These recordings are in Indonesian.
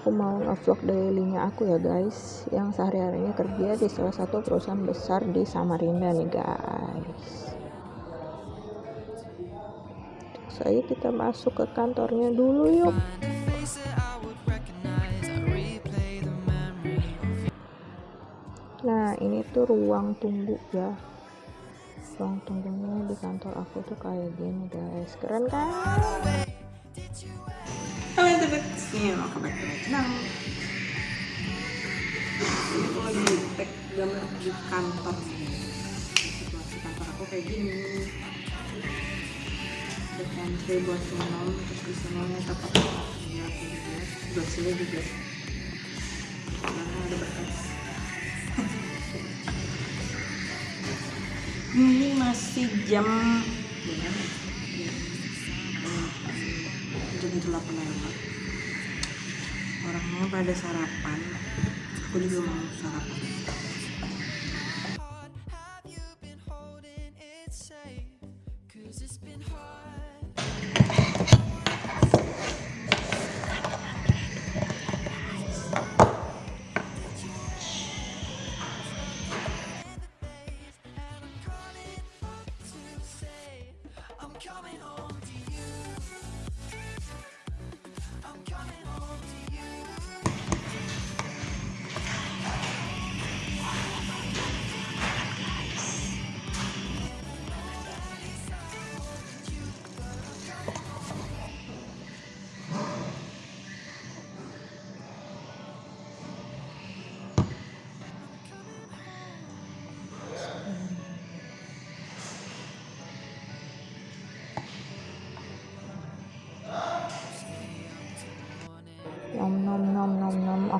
aku mau ngevlog dailynya aku ya guys. Yang sehari-harinya kerja di salah satu perusahaan besar di Samarinda nih guys. Saya kita masuk ke kantornya dulu yuk. Nah ini tuh ruang tunggu ya. Ruang tunggunya di kantor aku tuh kayak gini guys. Keren kan sini to my channel. Aku lagi tag gambar di kantor. Situasi kantor aku kayak gini. Ada pantry buat minum, terus di sana tempat ya aku juga. Buat sini juga. Karena ada berkas. Ini masih jam berapa? jam delapan lewat orangnya pada sarapan. Aku juga mau sarapan. Nom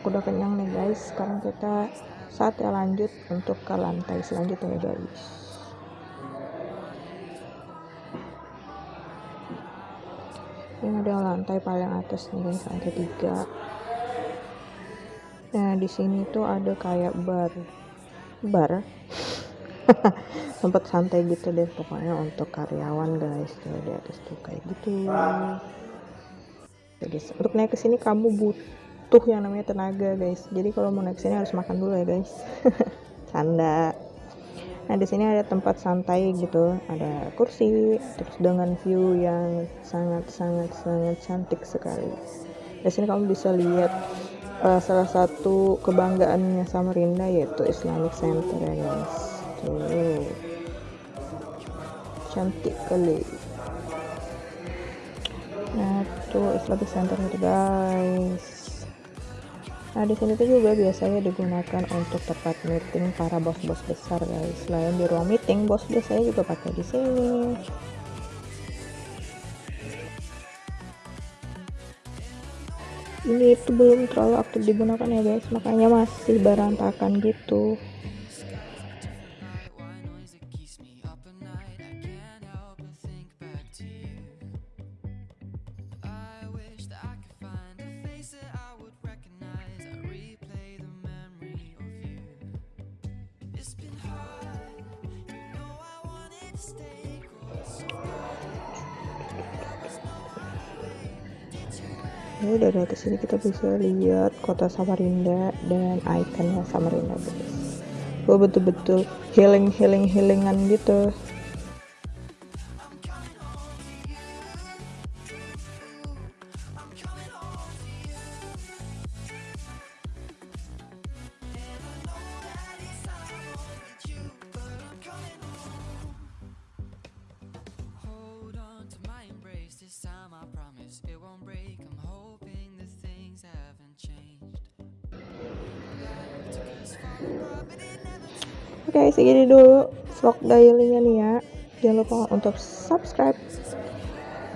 aku udah kenyang nih guys. Sekarang kita saatnya lanjut untuk ke lantai selanjutnya ya guys. Ini ada lantai paling atas nih guys. Lantai tiga. Nah di sini tuh ada kayak bar. Bar? Tempat santai gitu deh pokoknya untuk karyawan guys. Tuh di atas tuh kayak gitu. Ya guys untuk naik ke sini kamu butuh yang namanya tenaga guys. Jadi kalau mau naik sini harus makan dulu ya guys. Canda. Nah di sini ada tempat santai gitu. Ada kursi terus dengan view yang sangat sangat sangat cantik sekali. Di sini kamu bisa lihat uh, salah satu kebanggaannya Samarinda yaitu Islamic Center ya guys. Tuh. Cantik kali nah tuh Islamic Center guys nah di sini tuh juga biasanya digunakan untuk tempat meeting para bos-bos besar guys. Selain di ruang meeting bos biasanya juga pakai di sini. Ini itu belum terlalu aktif digunakan ya guys. Makanya masih berantakan gitu ya dari atas sini kita bisa lihat kota Samarinda dan ikonnya Samarinda guys. Gue betul-betul healing healing healingan gitu Oke, okay, segini dulu vlog dailynya nih ya. Jangan lupa untuk subscribe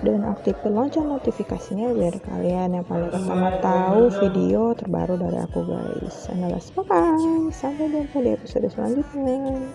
dan aktifkan lonceng notifikasinya biar kalian yang paling pertama tahu video terbaru dari aku guys. Sampai jumpa di episode selanjutnya.